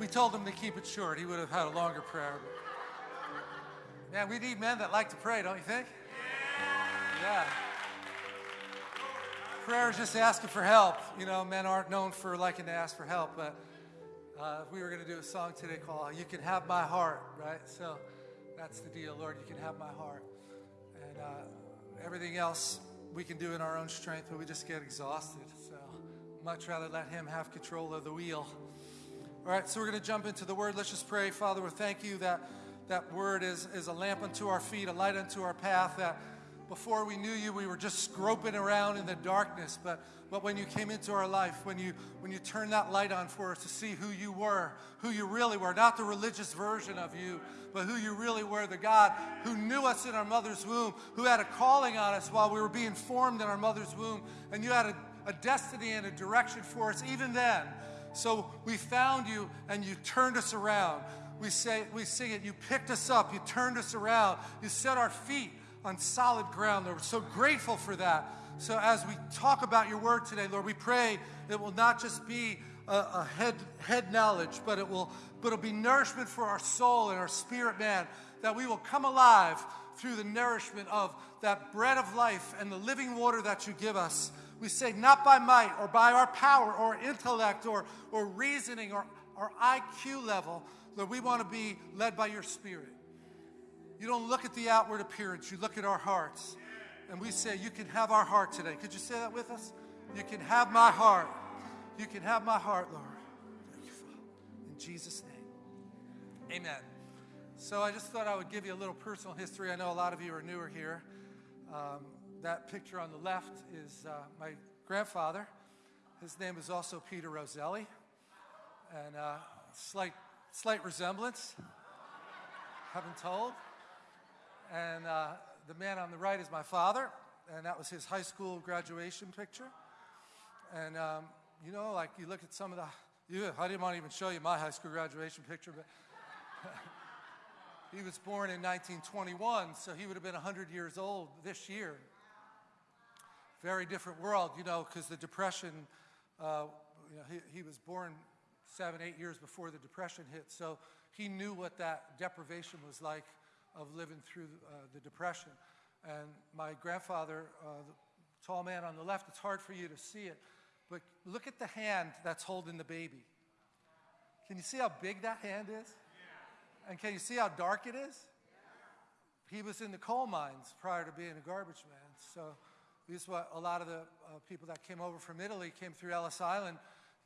we told him to keep it short, he would have had a longer prayer. Man, we need men that like to pray, don't you think? Yeah. Prayer is just asking for help. You know, men aren't known for liking to ask for help, but uh, we were going to do a song today called You Can Have My Heart, right? So that's the deal, Lord. You can have my heart. And uh, everything else we can do in our own strength, but we just get exhausted. So much rather let Him have control of the wheel. All right, so we're going to jump into the Word. Let's just pray. Father, we thank you that that Word is, is a lamp unto our feet, a light unto our path, that before we knew you, we were just groping around in the darkness. But, but when you came into our life, when you, when you turned that light on for us to see who you were, who you really were, not the religious version of you, but who you really were, the God who knew us in our mother's womb, who had a calling on us while we were being formed in our mother's womb, and you had a, a destiny and a direction for us even then. So we found you and you turned us around. We say we sing it, you picked us up, you turned us around, you set our feet on solid ground. Lord, we're so grateful for that. So as we talk about your word today, Lord, we pray it will not just be a, a head, head knowledge, but it will but it'll be nourishment for our soul and our spirit man, that we will come alive through the nourishment of that bread of life and the living water that you give us. We say, not by might or by our power or intellect or, or reasoning or our IQ level, Lord, we want to be led by your spirit. You don't look at the outward appearance, you look at our hearts. And we say, You can have our heart today. Could you say that with us? You can have my heart. You can have my heart, Lord. Thank you, Father. In Jesus' name. Amen. So I just thought I would give you a little personal history. I know a lot of you are newer here. Um, that picture on the left is uh, my grandfather. His name is also Peter Roselli. And uh, slight, slight resemblance, been told. And uh, the man on the right is my father, and that was his high school graduation picture. And, um, you know, like you look at some of the, you, I didn't want to even show you my high school graduation picture, but he was born in 1921, so he would have been 100 years old this year. Very different world, you know, because the Depression, uh, you know, he, he was born seven, eight years before the Depression hit, so he knew what that deprivation was like of living through uh, the Depression. And my grandfather, uh, the tall man on the left, it's hard for you to see it, but look at the hand that's holding the baby. Can you see how big that hand is? And can you see how dark it is? He was in the coal mines prior to being a garbage man. So this is what a lot of the uh, people that came over from Italy came through Ellis Island.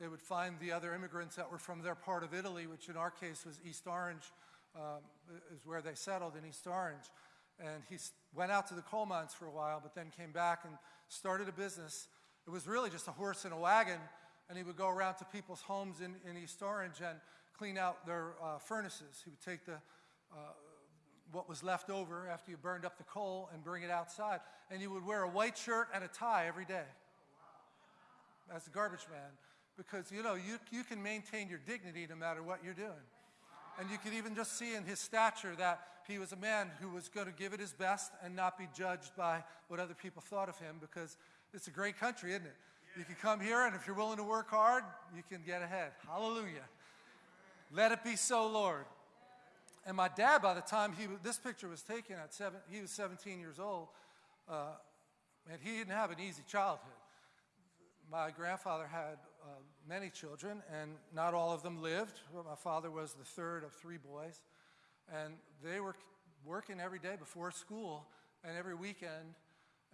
They would find the other immigrants that were from their part of Italy, which in our case was East Orange, um, is where they settled in East Orange. And he went out to the coal mines for a while, but then came back and started a business. It was really just a horse and a wagon, and he would go around to people's homes in, in East Orange and clean out their uh, furnaces. He would take the, uh, what was left over after you burned up the coal and bring it outside. And you would wear a white shirt and a tie every day as a garbage man because, you know, you, you can maintain your dignity no matter what you're doing. And you could even just see in his stature that he was a man who was going to give it his best and not be judged by what other people thought of him because it's a great country, isn't it? You can come here, and if you're willing to work hard, you can get ahead. Hallelujah. Let it be so, Lord. And my dad, by the time he this picture was taken at seven, he was 17 years old, uh, and he didn't have an easy childhood. My grandfather had uh, many children, and not all of them lived. But My father was the third of three boys, and they were working every day before school and every weekend.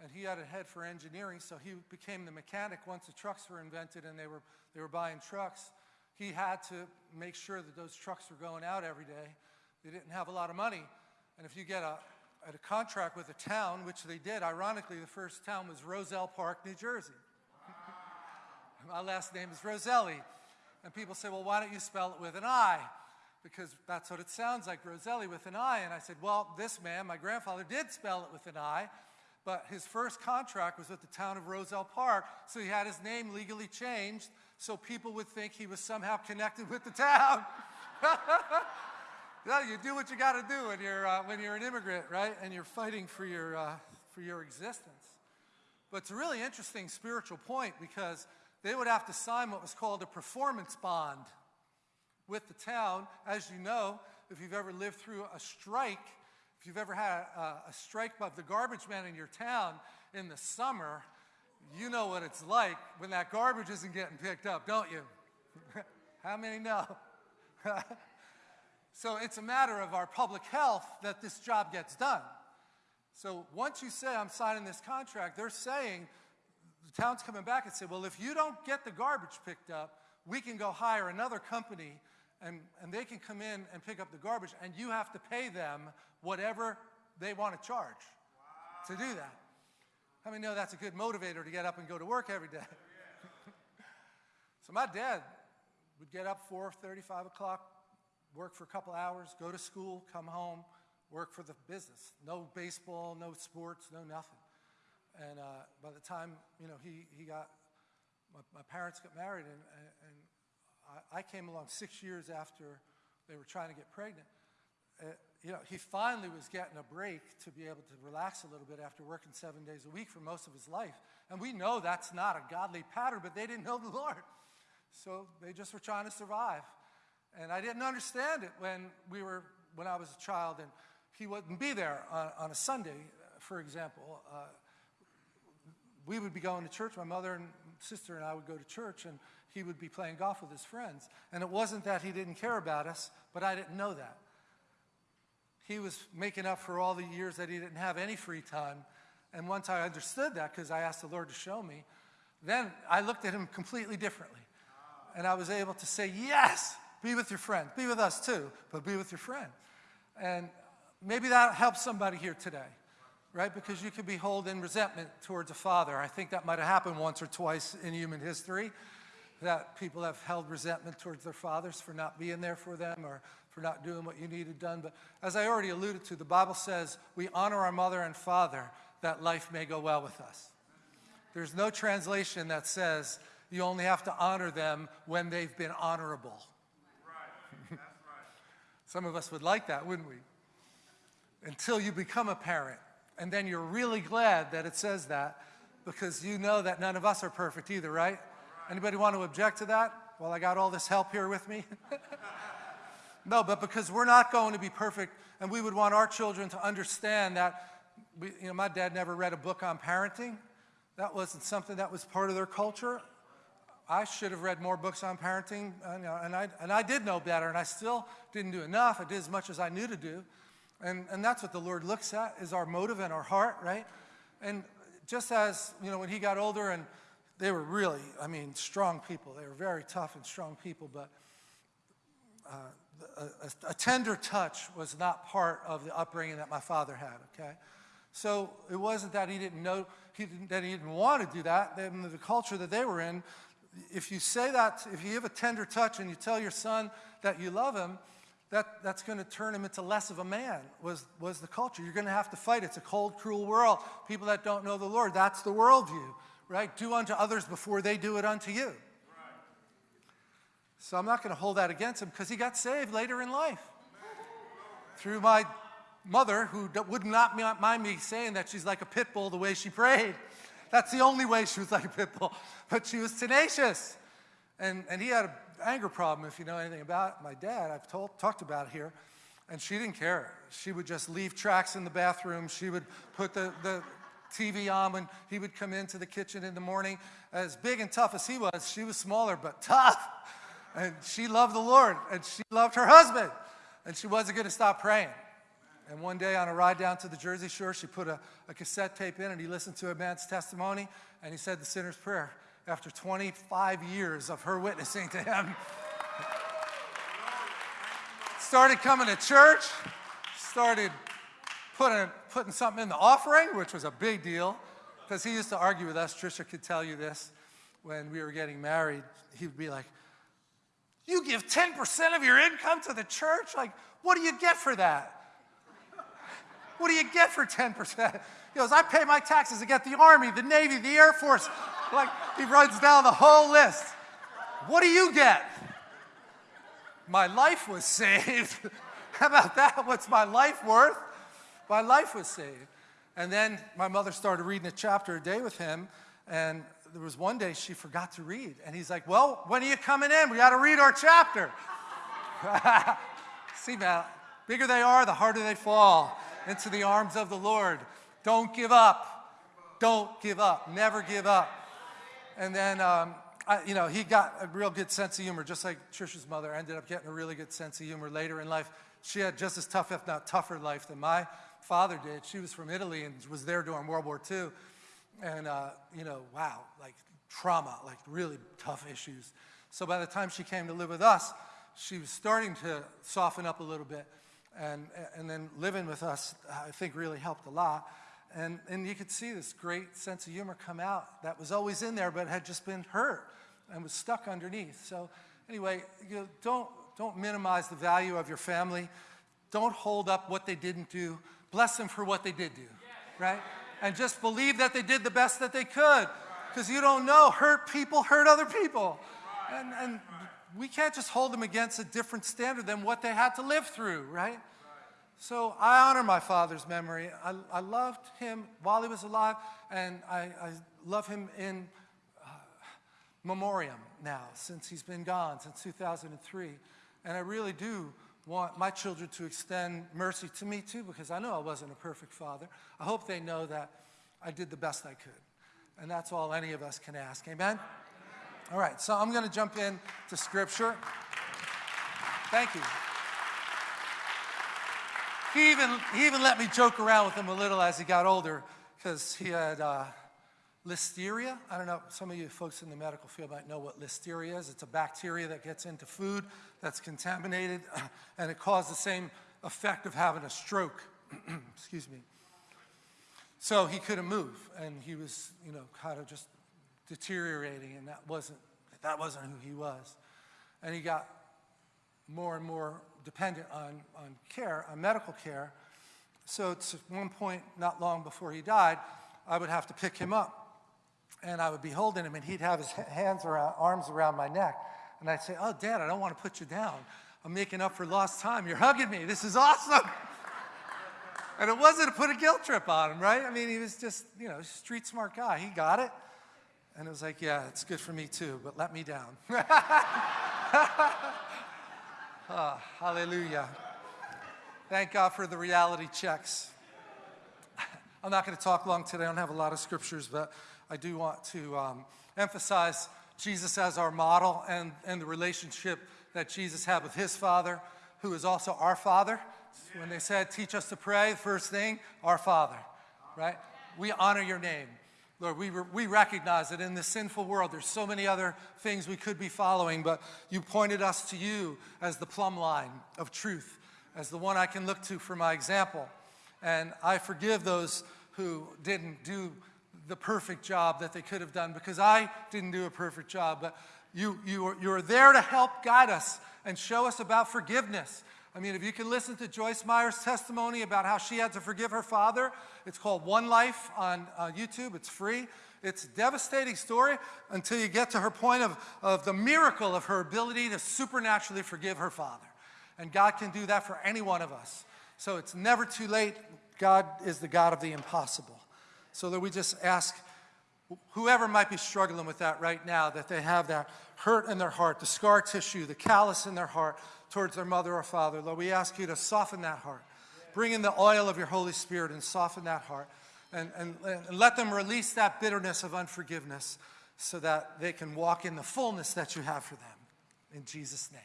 And he had a head for engineering, so he became the mechanic once the trucks were invented and they were, they were buying trucks. He had to make sure that those trucks were going out every day. They didn't have a lot of money. And if you get a, a contract with a town, which they did, ironically, the first town was Roselle Park, New Jersey. My last name is Roselli. And people say, well, why don't you spell it with an I? Because that's what it sounds like, Roselli with an I. And I said, well, this man, my grandfather, did spell it with an I, but his first contract was with the town of Roselle Park, so he had his name legally changed so people would think he was somehow connected with the town. well, you do what you got to do when you're, uh, when you're an immigrant, right? And you're fighting for your, uh, for your existence. But it's a really interesting spiritual point because they would have to sign what was called a performance bond. with the town. As you know, if you've ever lived through a strike, if you've ever had a, a strike of the garbage man in your town in the summer, you know what it's like when that garbage isn't getting picked up, don't you? How many know? so it's a matter of our public health that this job gets done. So once you say, I'm signing this contract, they're saying, the town's coming back and say, well, if you don't get the garbage picked up, we can go hire another company and, and they can come in and pick up the garbage and you have to pay them whatever they want to charge wow. to do that. How many know that's a good motivator to get up and go to work every day? so my dad would get up 4, 35 o'clock, work for a couple hours, go to school, come home, work for the business. No baseball, no sports, no nothing. And uh, by the time, you know, he, he got, my, my parents got married and, and I, I, came along six years after they were trying to get pregnant. Uh, you know, he finally was getting a break to be able to relax a little bit after working seven days a week for most of his life. And we know that's not a godly pattern, but they didn't know the Lord. So they just were trying to survive. And I didn't understand it when we were, when I was a child and he wouldn't be there on, on a Sunday, for example. Uh, we would be going to church, my mother and sister and I would go to church and he would be playing golf with his friends. And it wasn't that he didn't care about us, but I didn't know that he was making up for all the years that he didn't have any free time. And once I understood that, because I asked the Lord to show me, then I looked at him completely differently. And I was able to say, yes, be with your friend. Be with us too, but be with your friend. And maybe that helps somebody here today, right? Because you could be holding resentment towards a father. I think that might have happened once or twice in human history, that people have held resentment towards their fathers for not being there for them or for not doing what you needed done. But as I already alluded to, the Bible says we honor our mother and father that life may go well with us. There's no translation that says you only have to honor them when they've been honorable. Some of us would like that, wouldn't we? Until you become a parent. And then you're really glad that it says that because you know that none of us are perfect either, right? right. Anybody want to object to that? Well, I got all this help here with me. No, but because we're not going to be perfect, and we would want our children to understand that, we, you know, my dad never read a book on parenting. That wasn't something that was part of their culture. I should have read more books on parenting, and, know, and, I, and I did know better, and I still didn't do enough. I did as much as I knew to do. And, and that's what the Lord looks at, is our motive and our heart, right? And just as, you know, when he got older, and they were really, I mean, strong people. They were very tough and strong people, but uh, a, a, tender touch was not part of the upbringing that my father had, okay? So it wasn't that he didn't know, he didn't, that he didn't want to do that. The culture that they were in, if you say that, if you have a tender touch and you tell your son that you love him, that, that's going to turn him into less of a man, was, was the culture. You're going to have to fight. It's a cold, cruel world. People that don't know the Lord, that's the worldview, right? Do unto others before they do it unto you. So I'm not going to hold that against him because he got saved later in life. Through my mother, who would not mind me saying that she's like a pit bull the way she prayed. That's the only way she was like a pit bull. But she was tenacious. And, and he had an anger problem, if you know anything about my dad. I've told, talked about it here. And she didn't care. She would just leave tracks in the bathroom. She would put the, the TV on when he would come into the kitchen in the morning. As big and tough as he was, she was smaller but tough. And she loved the Lord, and she loved her husband, and she wasn't going to stop praying. And one day on a ride down to the Jersey Shore, she put a, a cassette tape in, and he listened to a man's testimony, and he said the sinner's prayer after 25 years of her witnessing to him. started coming to church, started putting, putting something in the offering, which was a big deal, because he used to argue with us. Trisha could tell you this. When we were getting married, he would be like, you give 10% of your income to the church? Like, what do you get for that? What do you get for 10%? He goes, I pay my taxes to get the Army, the Navy, the Air Force. Like, he runs down the whole list. What do you get? My life was saved. How about that? What's my life worth? My life was saved. And then my mother started reading a chapter a day with him, and there was one day she forgot to read. And he's like, well, when are you coming in? We got to read our chapter. See, man, bigger they are, the harder they fall into the arms of the Lord. Don't give up. Don't give up. Never give up. And then, um, I, you know, he got a real good sense of humor, just like Trisha's mother ended up getting a really good sense of humor later in life. She had just as tough, if not tougher, life than my father did. She was from Italy and was there during World War II. And, uh, you know, wow, like trauma, like really tough issues. So by the time she came to live with us, she was starting to soften up a little bit. And, and then living with us, I think, really helped a lot. And, and you could see this great sense of humor come out that was always in there, but had just been hurt and was stuck underneath. So anyway, you know, don't, don't minimize the value of your family. Don't hold up what they didn't do. Bless them for what they did do, right? And just believe that they did the best that they could because you don't know. Hurt people hurt other people. And, and we can't just hold them against a different standard than what they had to live through, right? So I honor my father's memory. I, I loved him while he was alive, and I, I love him in uh, memoriam now, since he's been gone, since 2003. And I really do want my children to extend mercy to me too, because I know I wasn't a perfect father. I hope they know that I did the best I could. And that's all any of us can ask. Amen? All right, so I'm going to jump in to scripture. Thank you. He even, he even let me joke around with him a little as he got older because he had uh, listeria. I don't know, some of you folks in the medical field might know what listeria is. It's a bacteria that gets into food that's contaminated and it caused the same effect of having a stroke. Excuse me. So he couldn't move and he was, you know, kind of just deteriorating and that wasn't, that wasn't who he was. And he got more and more dependent on, on care, on medical care. So at one point, not long before he died, I would have to pick him up. And I would be holding him, and he'd have his hands around, arms around my neck. And I'd say, oh, Dad, I don't want to put you down. I'm making up for lost time. You're hugging me. This is awesome. and it wasn't to put a guilt trip on him, right? I mean, he was just, you know, street smart guy. He got it. And it was like, yeah, it's good for me too, but let me down. Oh, hallelujah. Thank God for the reality checks. I'm not going to talk long today. I don't have a lot of scriptures, but I do want to um, emphasize Jesus as our model and, and the relationship that Jesus had with his Father, who is also our Father. When they said, teach us to pray, first thing, our Father, right? We honor your name. Lord, we, we recognize that in this sinful world, there's so many other things we could be following, but you pointed us to you as the plumb line of truth, as the one I can look to for my example. And I forgive those who didn't do the perfect job that they could have done because I didn't do a perfect job, but you, you, are, you are there to help guide us and show us about forgiveness I mean, if you can listen to Joyce Meyer's testimony about how she had to forgive her father, it's called One Life on uh, YouTube. It's free. It's a devastating story until you get to her point of, of the miracle of her ability to supernaturally forgive her father. And God can do that for any one of us. So it's never too late. God is the God of the impossible. So that we just ask whoever might be struggling with that right now, that they have that hurt in their heart, the scar tissue, the callus in their heart, towards their mother or father. Lord, we ask you to soften that heart. Bring in the oil of your Holy Spirit and soften that heart. And, and, and let them release that bitterness of unforgiveness so that they can walk in the fullness that you have for them. In Jesus' name.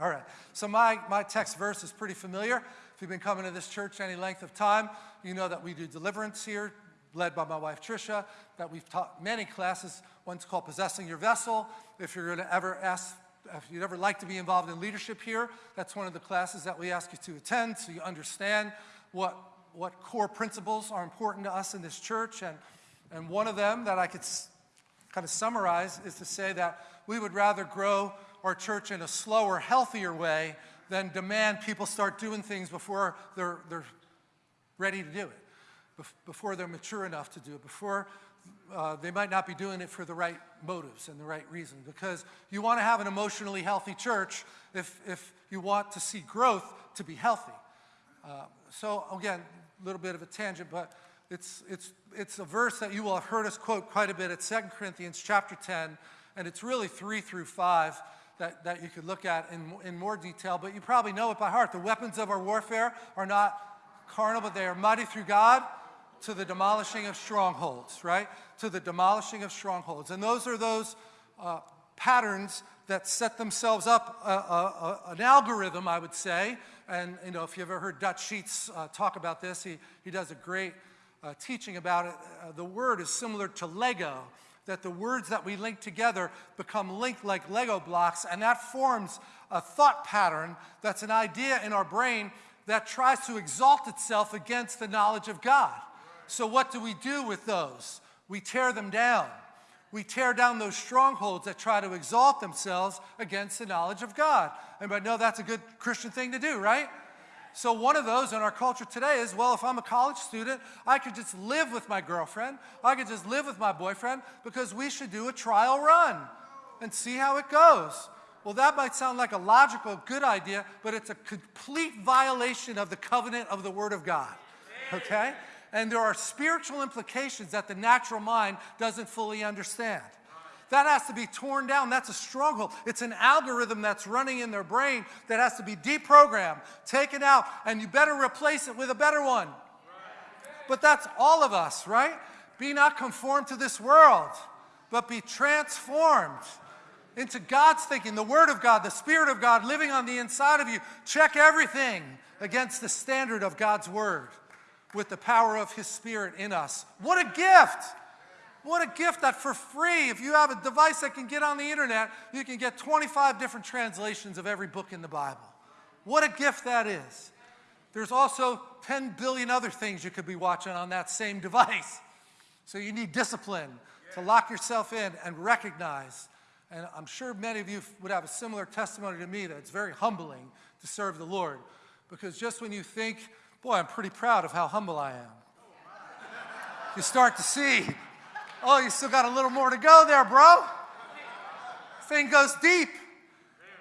All right. So my, my text verse is pretty familiar. If you've been coming to this church any length of time, you know that we do deliverance here, led by my wife Tricia, that we've taught many classes. One's called Possessing Your Vessel. If you're going to ever ask if you'd ever like to be involved in leadership here, that's one of the classes that we ask you to attend so you understand what, what core principles are important to us in this church. And, and one of them that I could kind of summarize is to say that we would rather grow our church in a slower, healthier way than demand people start doing things before they're, they're ready to do it, before they're mature enough to do it, before uh, they might not be doing it for the right motives and the right reasons because you want to have an emotionally healthy church if, if you want to see growth to be healthy. Uh, so again, a little bit of a tangent, but it's, it's, it's a verse that you will have heard us quote quite a bit. It's 2 Corinthians chapter 10, and it's really 3 through 5. that, that you could look at in, in more detail, but you probably know it by heart. The weapons of our warfare are not carnal, but they are mighty through God to the demolishing of strongholds, right? To the demolishing of strongholds. And those are those uh, patterns that set themselves up, uh, uh, uh, an algorithm, I would say. And, you know, if you've ever heard Dutch Sheets uh, talk about this, he, he does a great uh, teaching about it. the word is similar to Lego, that the words that we link together become linked like Lego blocks, and that forms a thought pattern that's an idea in our brain that tries to exalt itself against the knowledge of God. So, what do we do with those? We tear them down. We tear down those strongholds that try to exalt themselves against the knowledge of God. Anybody know that's a good Christian thing to do, right? So, one of those in our culture today is well, if I'm a college student, I could just live with my girlfriend, I could just live with my boyfriend because we should do a trial run and see how it goes. Well, that might sound like a logical, good idea, but it's a complete violation of the covenant of the Word of God. Okay? And there are spiritual implications that the natural mind doesn't fully understand. That has to be torn down. That's a struggle. It's an algorithm that's running in their brain that has to be deprogrammed, taken out, and you better replace it with a better one. But that's all of us, right? Be not conformed to this world, but be transformed into God's thinking, the Word of God, the Spirit of God living on the inside of you. Check everything against the standard of God's Word with the power of His Spirit in us. What a gift! What a gift that for free, if you have a device that can get on the internet, you can get 25 different translations of every book in the Bible. What a gift that is. There's also 10 billion other things you could be watching on that same device. So you need discipline to lock yourself in and recognize and I'm sure many of you would have a similar testimony to me that it's very humbling to serve the Lord. Because just when you think, boy, I'm pretty proud of how humble I am, you start to see, oh, you still got a little more to go there, bro. Thing goes deep.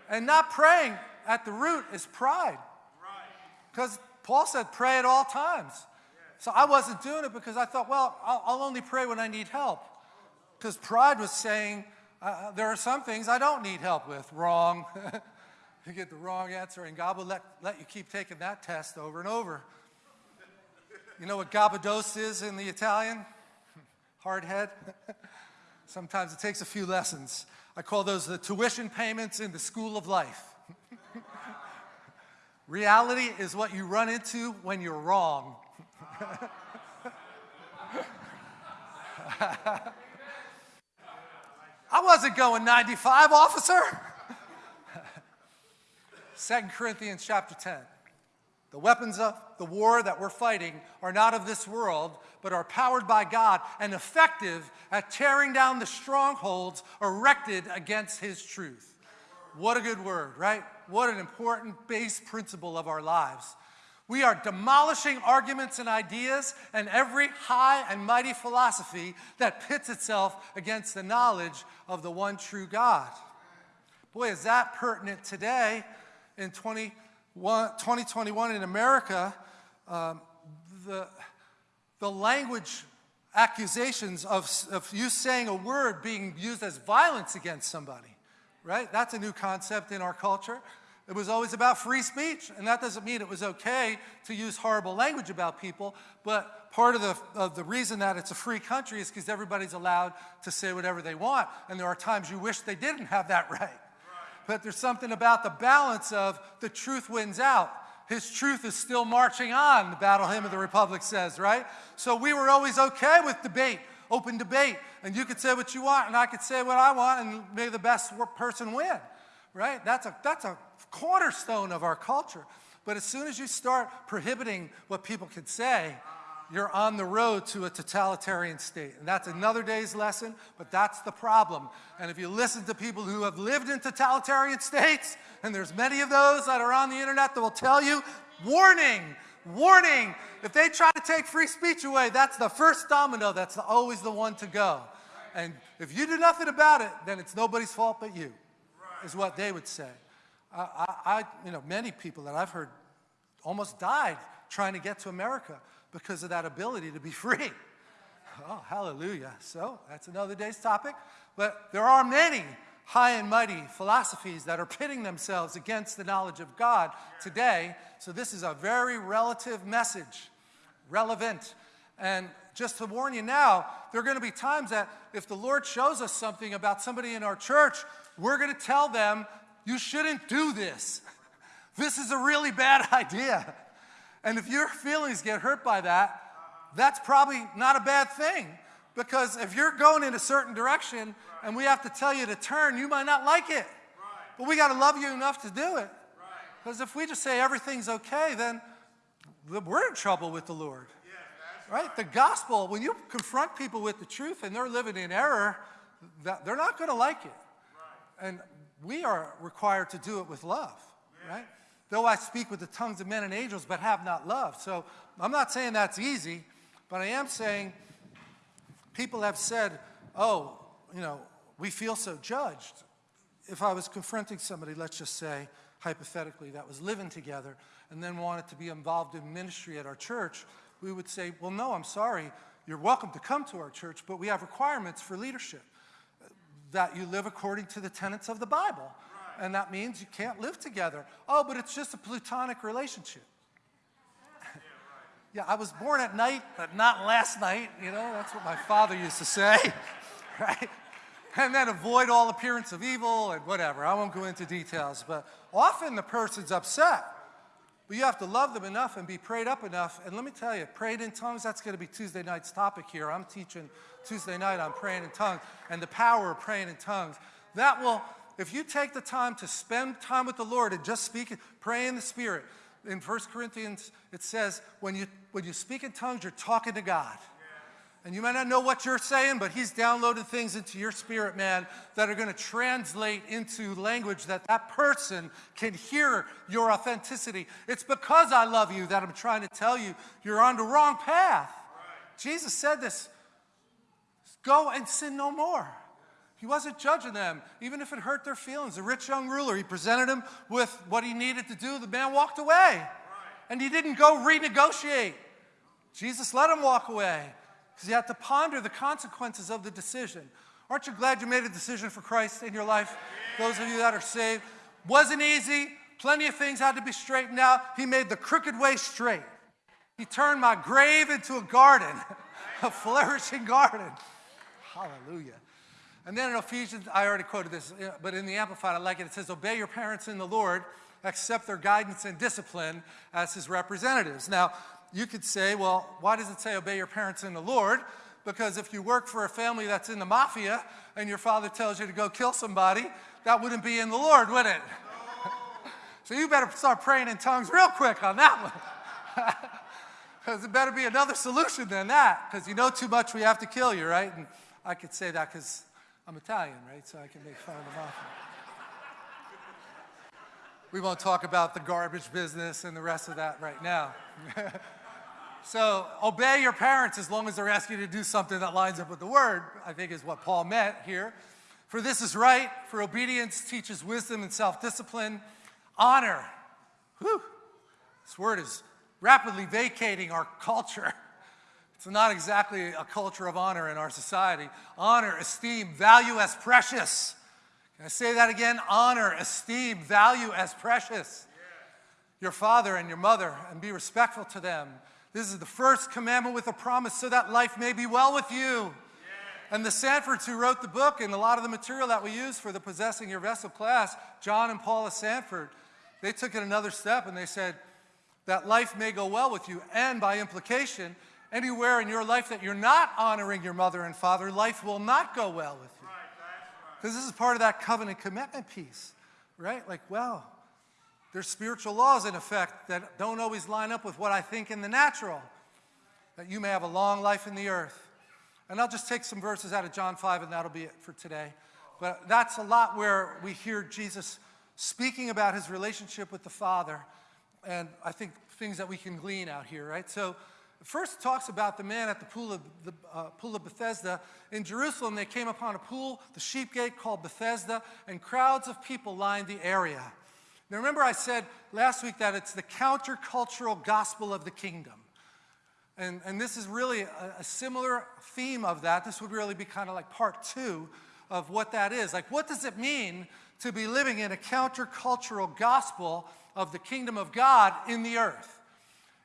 And not praying at the root is pride. Because Paul said, pray at all times. So I wasn't doing it because I thought, well, I'll, only pray when I need help. Because pride was saying, uh, there are some things I don't need help with. Wrong. you get the wrong answer, and God will let, let you keep taking that test over and over. You know what gabados is in the Italian? Hard head. Sometimes it takes a few lessons. I call those the tuition payments in the school of life. Reality is what you run into when you're wrong. I wasn't going 95, officer. 2 Corinthians chapter 10. The weapons of the war that we're fighting are not of this world, but are powered by God and effective at tearing down the strongholds erected against His truth. What a good word, right? What an important base principle of our lives. We are demolishing arguments and ideas and every high and mighty philosophy that pits itself against the knowledge of the one true God. Boy, is that pertinent today in 2021 in America. Um, the, the language accusations of, of you saying a word being used as violence against somebody, right? That's a new concept in our culture. It was always about free speech, and that doesn't mean it was okay to use horrible language about people, but part of the, of the reason that it's a free country is because everybody's allowed to say whatever they want, and there are times you wish they didn't have that right. But there's something about the balance of the truth wins out. His truth is still marching on, the battle hymn of the Republic says, right? So we were always okay with debate, open debate, and you could say what you want, and I could say what I want, and may the best person win right? That's a, that's a cornerstone of our culture. But as soon as you start prohibiting what people can say, you're on the road to a totalitarian state. And that's another day's lesson, but that's the problem. And if you listen to people who have lived in totalitarian states, and there's many of those that are on the internet that will tell you, warning, warning, if they try to take free speech away, that's the first domino, that's always the one to go. And if you do nothing about it, then it's nobody's fault but you is what they would say. I, I, you know, many people that I've heard almost died trying to get to America because of that ability to be free. Oh, hallelujah. So that's another day's topic. But there are many high and mighty philosophies that are pitting themselves against the knowledge of God today. So this is a very relative message, relevant. And just to warn you now, there are going to be times that if the Lord shows us something about somebody in our church, we're going to tell them, you shouldn't do this. This is a really bad idea. And if your feelings get hurt by that, that's probably not a bad thing. Because if you're going in a certain direction and we have to tell you to turn, you might not like it. But we got to love you enough to do it. Because if we just say everything's okay, then we're in trouble with the Lord. Right? The gospel, when you confront people with the truth and they're living in error, that they're not going to like it. And we are required to do it with love, right? Though I speak with the tongues of men and angels, but have not love. So I'm not saying that's easy, but I am saying people have said, oh, you know, we feel so judged. If I was confronting somebody, let's just say, hypothetically, that was living together and then wanted to be involved in ministry at our church, we would say, well, no, I'm sorry. You're welcome to come to our church, but we have requirements for leadership that you live according to the tenets of the Bible. And that means you can't live together. Oh, but it's just a platonic relationship. Yeah, yeah, I was born at night, but not last night. You know, that's what my father used to say, right? And then avoid all appearance of evil and whatever. I won't go into details, but often the person's upset. But you have to love them enough and be prayed up enough. And let me tell you, prayed in tongues, that's going to be Tuesday night's topic here. I'm teaching Tuesday night on praying in tongues and the power of praying in tongues. That will, if you take the time to spend time with the Lord and just speak, pray in the Spirit. In 1 Corinthians, it says, when you, when you speak in tongues, you're talking to God. And you might not know what you're saying, but he's downloaded things into your spirit, man, that are going to translate into language that that person can hear your authenticity. It's because I love you that I'm trying to tell you you're on the wrong path. Right. Jesus said this go and sin no more. He wasn't judging them, even if it hurt their feelings. The rich young ruler, he presented him with what he needed to do. The man walked away. Right. And he didn't go renegotiate. Jesus let him walk away because he had to ponder the consequences of the decision. Aren't you glad you made a decision for Christ in your life? Those of you that are saved. Wasn't easy. Plenty of things had to be straightened out. He made the crooked way straight. He turned my grave into a garden, a flourishing garden. Hallelujah. And then in Ephesians, I already quoted this, but in the Amplified, I like it. It says, Obey your parents in the Lord, accept their guidance and discipline as his representatives. Now, you could say, well, why does it say obey your parents in the Lord? Because if you work for a family that's in the mafia and your father tells you to go kill somebody, that wouldn't be in the Lord, would it? so you better start praying in tongues real quick on that one. Because it better be another solution than that. Because you know too much, we have to kill you, right? And I could say that because I'm Italian, right? So I can make fun of the mafia. we won't talk about the garbage business and the rest of that right now. So obey your parents as long as they're asking you to do something that lines up with the word, I think is what Paul meant here. For this is right, for obedience teaches wisdom and self-discipline. Honor. Whew. This word is rapidly vacating our culture. It's not exactly a culture of honor in our society. Honor, esteem, value as precious. Can I say that again? Honor, esteem, value as precious. Your father and your mother, and be respectful to them this is the first commandment with a promise so that life may be well with you. And the Sandfords who wrote the book and a lot of the material that we use for the Possessing Your Vessel class, John and Paula Sandford, they took it another step and they said that life may go well with you. And by implication, anywhere in your life that you're not honoring your mother and father, life will not go well with you. Because right, this is part of that covenant commitment piece, right? Like, well, there's spiritual laws in effect that don't always line up with what I think in the natural, that you may have a long life in the earth. And I'll just take some verses out of John 5 and that'll be it for today. But that's a lot where we hear Jesus speaking about his relationship with the Father. And I think things that we can glean out here, right? So first talks about the man at the pool of, the, uh, pool of Bethesda. In Jerusalem, they came upon a pool, the sheep gate called Bethesda, and crowds of people lined the area. Now remember I said last week that it's the countercultural gospel of the kingdom. And, and this is really a, a similar theme of that. This would really be kind of like part two of what that is. Like, what does it mean to be living in a countercultural gospel of the kingdom of God in the earth?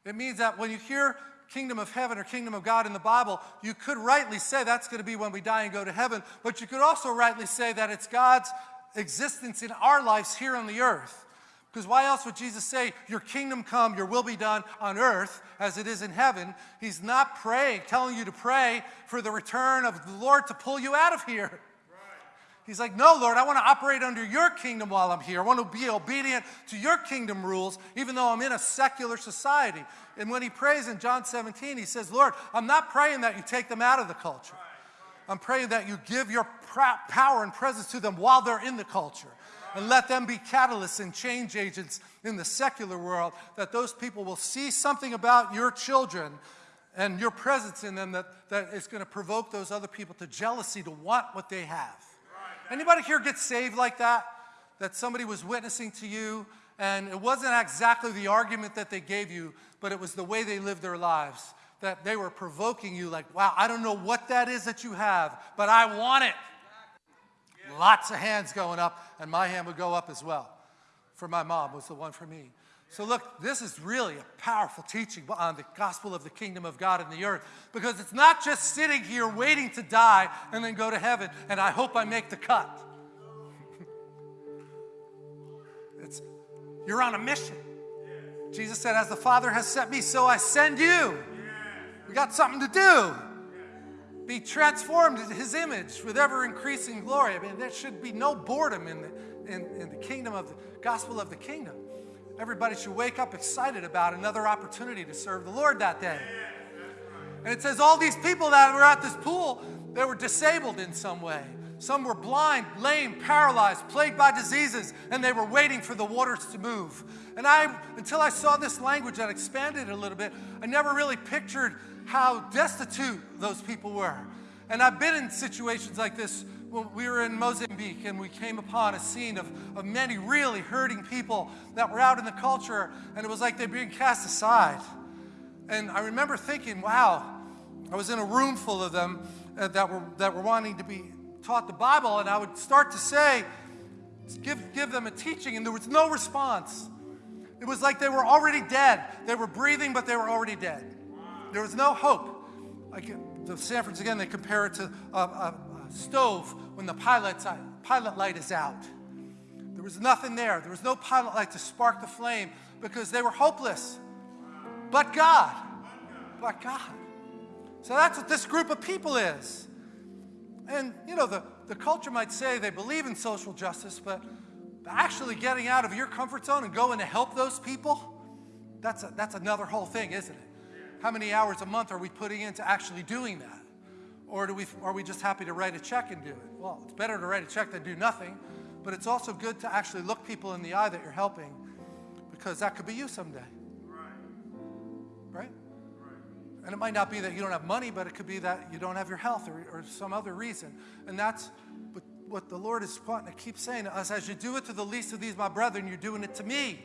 It means that when you hear kingdom of heaven or kingdom of God in the Bible, you could rightly say that's going to be when we die and go to heaven, but you could also rightly say that it's God's existence in our lives here on the earth. Because why else would Jesus say, Your kingdom come, your will be done on earth as it is in heaven? He's not praying, telling you to pray for the return of the Lord to pull you out of here. He's like, No, Lord, I want to operate under your kingdom while I'm here. I want to be obedient to your kingdom rules, even though I'm in a secular society. And when he prays in John 17, he says, Lord, I'm not praying that you take them out of the culture. I'm praying that you give your power and presence to them while they're in the culture and let them be catalysts and change agents in the secular world, that those people will see something about your children and your presence in them that, that is going to provoke those other people to jealousy to want what they have. Anybody here get saved like that? That somebody was witnessing to you and it wasn't exactly the argument that they gave you, but it was the way they lived their lives. That they were provoking you, like, wow, I don't know what that is that you have, but I want it. Lots of hands going up, and my hand would go up as well. For my mom was the one for me. So look, this is really a powerful teaching on the gospel of the kingdom of God in the earth because it's not just sitting here waiting to die and then go to heaven and I hope I make the cut. it's you're on a mission. Jesus said, As the Father has sent me, so I send you. We got something to do be transformed into his image with ever increasing glory. I mean, there should be no boredom in the, in, in the kingdom of the gospel of the kingdom. Everybody should wake up excited about another opportunity to serve the Lord that day. And it says all these people that were at this pool, they were disabled in some way. Some were blind, lame, paralyzed, plagued by diseases, and they were waiting for the waters to move. And I, until I saw this language that expanded a little bit, I never really pictured how destitute those people were. And I've been in situations like this we were in Mozambique and we came upon a scene of, of many really hurting people that were out in the culture, and it was like they're being cast aside. And I remember thinking, wow, I was in a room full of them uh, that, were, that were wanting to be taught the Bible, and I would start to say, give, give them a teaching, and there was no response. It was like they were already dead. They were breathing, but they were already dead. There was no hope. Like the Sandfords, again, they compare it to a, a, a stove when the pilot's, uh, pilot light is out. There was nothing there. There was no pilot light to spark the flame because they were hopeless. But God. But God. So that's what this group of people is. And, you know, the, the culture might say they believe in social justice, but actually getting out of your comfort zone and going to help those people, that's, a, that's another whole thing, isn't it? How many hours a month are we putting into actually doing that? Or do we, are we just happy to write a check and do it? Well, it's better to write a check than do nothing, but it's also good to actually look people in the eye that you're helping because that could be you someday. Right? right? And it might not be that you don't have money, but it could be that you don't have your health or, or some other reason. And that's what, what the Lord is wanting to keep saying to us as you do it to the least of these, my brethren, you're doing it to me.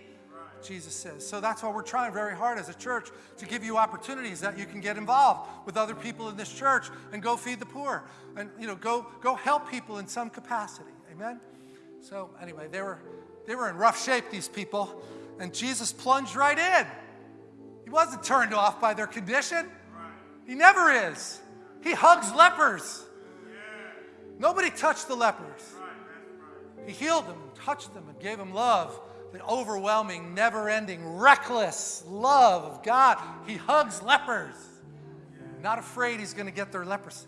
Jesus says. So that's why we're trying very hard as a church to give you opportunities that you can get involved with other people in this church and go feed the poor and you know go go help people in some capacity. Amen. So anyway, they were they were in rough shape these people and Jesus plunged right in. He wasn't turned off by their condition. He never is. He hugs lepers. Nobody touched the lepers. He healed them and touched them and gave them love the overwhelming, never ending, reckless love of God. He hugs lepers, not afraid he's going to get their leprosy.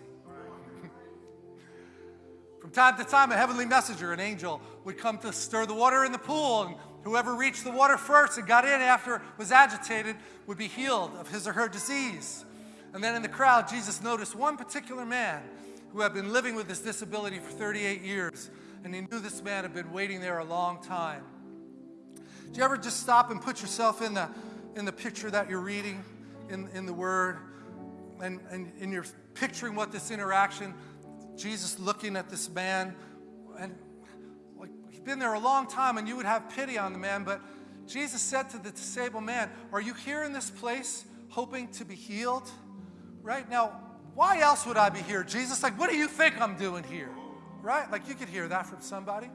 From time to time, a heavenly messenger, an angel, would come to stir the water in the pool, and whoever reached the water first and got in after was agitated would be healed of his or her disease. And then in the crowd, Jesus noticed one particular man who had been living with this disability for 38 years, and he knew this man had been waiting there a long time. Do you ever just stop and put yourself in the, in the picture that you're reading in, in the Word? And, and, and you're picturing what this interaction, Jesus looking at this man, and like, he's been there a long time, and you would have pity on the man, but Jesus said to the disabled man, Are you here in this place hoping to be healed? Right? Now, why else would I be here? Jesus, like, what do you think I'm doing here? right? Like you could hear that from somebody.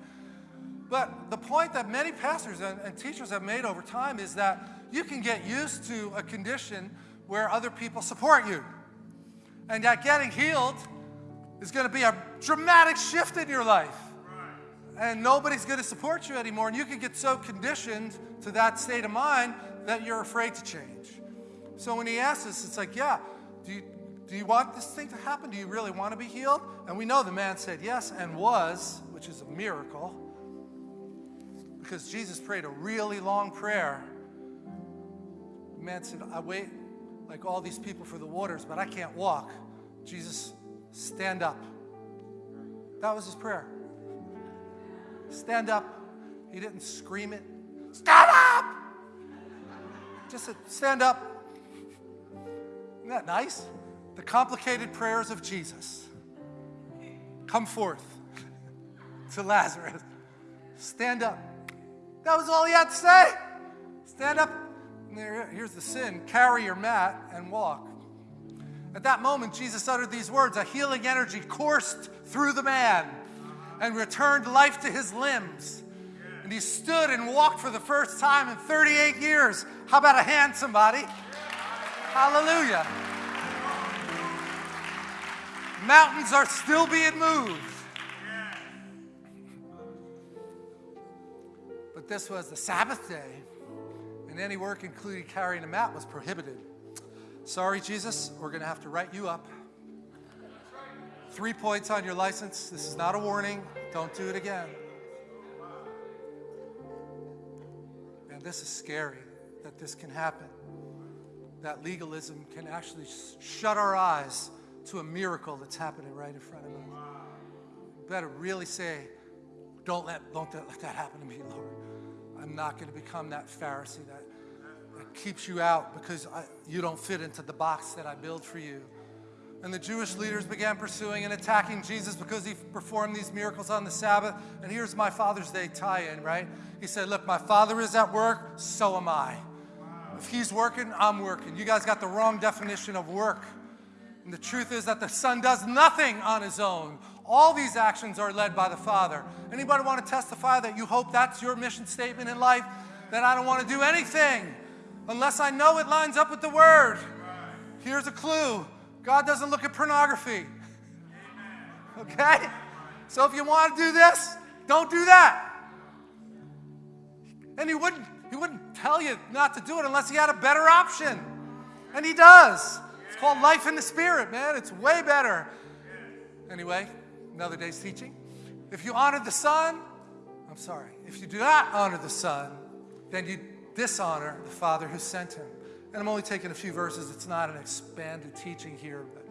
But the point that many pastors and, and teachers have made over time is that you can get used to a condition where other people support you. And that getting healed is going to be a dramatic shift in your life. And nobody's going to support you anymore. And you can get so conditioned to that state of mind that you're afraid to change. So when he asks us, it's like, yeah, do you, do you want this thing to happen? Do you really want to be healed? And we know the man said yes and was, which is a miracle. Because Jesus prayed a really long prayer. The man said, I wait like all these people for the waters, but I can't walk. Jesus, stand up. That was his prayer. Stand up. He didn't scream it. Stand up! Just said, stand up. Isn't that nice? The complicated prayers of Jesus. Come forth to Lazarus. Stand up. That was all he had to say. Stand up. Here's the sin carry your mat and walk. At that moment, Jesus uttered these words a healing energy coursed through the man and returned life to his limbs. And he stood and walked for the first time in 38 years. How about a hand, somebody? Hallelujah. Mountains are still being moved. But this was the Sabbath day, and any work, including carrying a mat, was prohibited. Sorry, Jesus, we're going to have to write you up. Three points on your license. This is not a warning. Don't do it again. And this is scary that this can happen. That legalism can actually shut our eyes to a miracle that's happening right in front of us. better really say, don't let, don't let that happen to me, Lord. I'm not going to become that Pharisee that, that keeps you out because I, you don't fit into the box that I build for you. And the Jewish leaders began pursuing and attacking Jesus because he performed these miracles on the Sabbath. And here's my Father's Day tie in, right? He said, Look, my Father is at work, so am I. If he's working, I'm working. You guys got the wrong definition of work. And the truth is that the Son does nothing on his own. All these actions are led by the Father. Anybody want to testify that you hope that's your mission statement in life? That I don't want to do anything unless I know it lines up with the Word. Here's a clue God doesn't look at pornography. Okay? So if you want to do this, don't do that. And he wouldn't, he wouldn't tell you not to do it unless he had a better option. And he does. It's called life in the spirit, man. It's way better. Anyway, another day's teaching. If you honor the Son, I'm sorry, if you do not honor the Son, then you dishonor the Father who sent him. And I'm only taking a few verses. It's not an expanded teaching here, but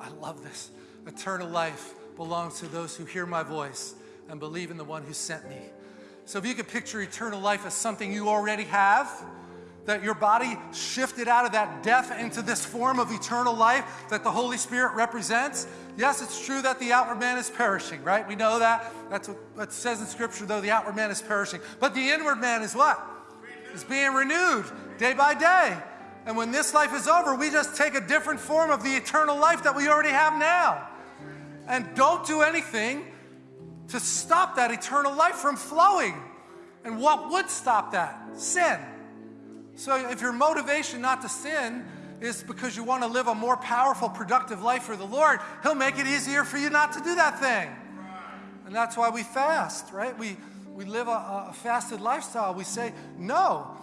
I love this. Eternal life belongs to those who hear my voice and believe in the one who sent me. So if you could picture eternal life as something you already have, that your body shifted out of that death into this form of eternal life that the Holy Spirit represents. Yes, it's true that the outward man is perishing, right? We know that. That's what it says in Scripture, though the outward man is perishing. But the inward man is what? Is being renewed day by day. And when this life is over, we just take a different form of the eternal life that we already have now. And don't do anything to stop that eternal life from flowing. And what would stop that? Sin. So if your motivation not to sin is because you want to live a more powerful, productive life for the Lord, He'll make it easier for you not to do that thing. And that's why we fast, right? We, we live a, a fasted lifestyle. We say, no,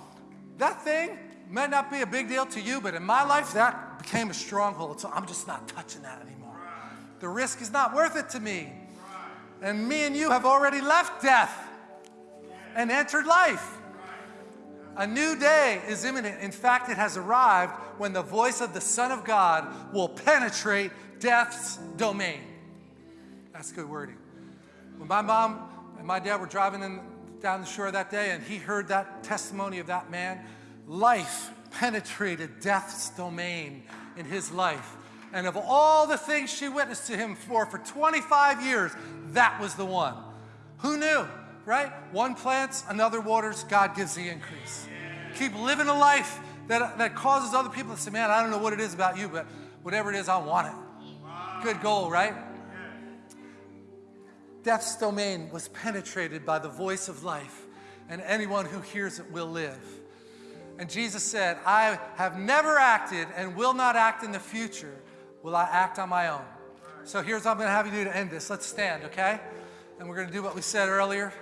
that thing may not be a big deal to you, but in my life, that became a stronghold. So I'm just not touching that anymore. The risk is not worth it to me. And me and you have already left death and entered life. A new day is imminent. In fact, it has arrived when the voice of the Son of God will penetrate death's domain. That's good wording. When my mom and my dad were driving in, down the shore that day and he heard that testimony of that man, life penetrated death's domain in his life. And of all the things she witnessed to him for for 25 years, that was the one. Who knew, right? One plants, another waters, God gives the increase. Keep living a life that, that causes other people to say, man, I don't know what it is about you, but whatever it is, I want it. Good goal, right? death's domain was penetrated by the voice of life, and anyone who hears it will live. And Jesus said, I have never acted and will not act in the future. Will I act on my own? So here's what I'm going to have you do to end this. Let's stand, okay? And we're going to do what we said earlier.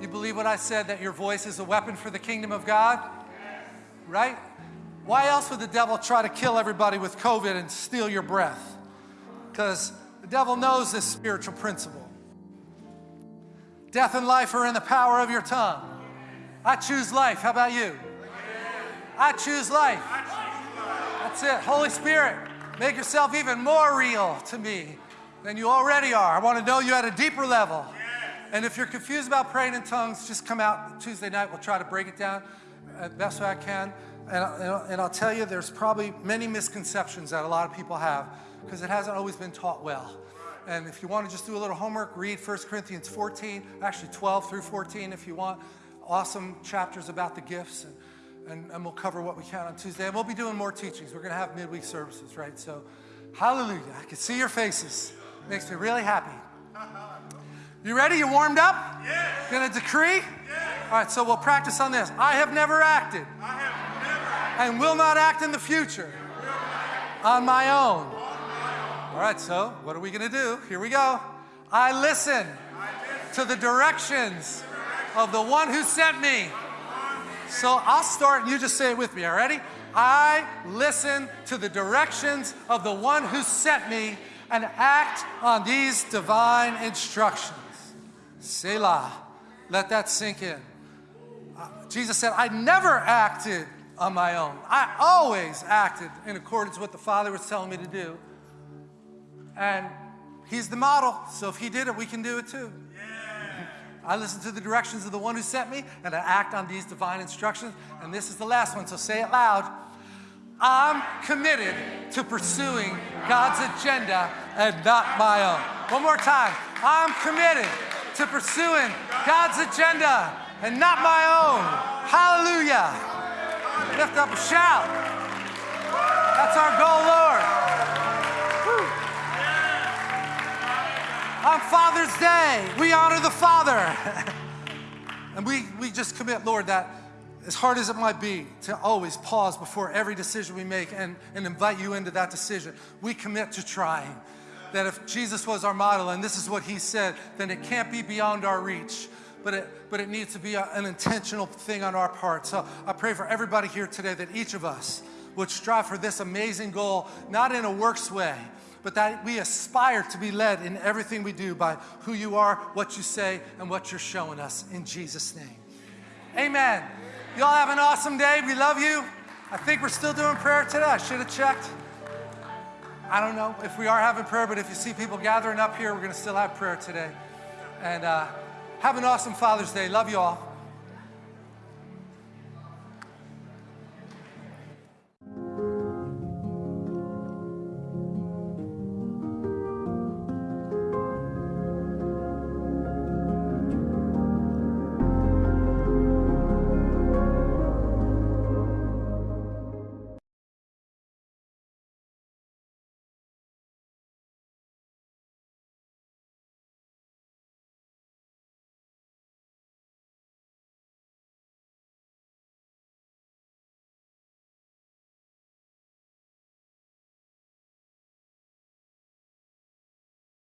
You believe what I said that your voice is a weapon for the kingdom of God? Right? Why else would the devil try to kill everybody with COVID and steal your breath? Because the devil knows this spiritual principle. Death and life are in the power of your tongue. I choose life. How about you? I choose life. That's it. Holy Spirit, make yourself even more real to me than you already are. I want to know you at a deeper level. And if you're confused about praying in tongues, just come out Tuesday night. We'll try to break it down the best way I can. And, and I'll tell you, there's probably many misconceptions that a lot of people have because it hasn't always been taught well. And if you want to just do a little homework, read 1 Corinthians 14, actually 12 through 14 if you want. Awesome chapters about the gifts. And, and, and we'll cover what we can on Tuesday. And we'll be doing more teachings. We're going to have midweek services, right? So, hallelujah. I can see your faces. Makes me really happy. You ready? You warmed up? Yes. Gonna decree? Yes. All right, so we'll practice on this. I have never acted. I have never acted. And will not act in the future. On my own. On my own. All right, so what are we gonna do? Here we go. I listen to the directions of the one who sent me. So I'll start and you just say it with me, all ready? I listen to the directions of the one who sent me and act on these divine instructions. Selah. Let that sink in. Uh, Jesus said, I never acted on my own. I always acted in accordance with what the Father was telling me to do. And He's the model, so if He did it, we can do it too. I listen to the directions of the one who sent me, and I act on these divine instructions. And this is the last one, so say it loud. I'm committed to pursuing God's agenda and not my own. One more time. I'm committed to pursuing God's agenda and not my own. Hallelujah. Lift up a shout. That's our goal, Lord. On Father's Day, we honor the Father. and we, we just commit, Lord, that as hard as it might be to always pause before every decision we make and, and invite you into that decision, we commit to trying. That if Jesus was our model and this is what he said, then it can't be beyond our reach. But it, but it needs to be a, an intentional thing on our part. So I pray for everybody here today that each of us would strive for this amazing goal, not in a works way, but that we aspire to be led in everything we do by who you are, what you say, and what you're showing us. In Jesus' name. Amen. Y'all have an awesome day. We love you. I think we're still doing prayer today. I should have checked. I don't know if we are having prayer, but if you see people gathering up here, we're going to still have prayer today. And uh, have an awesome Father's Day. Love you all.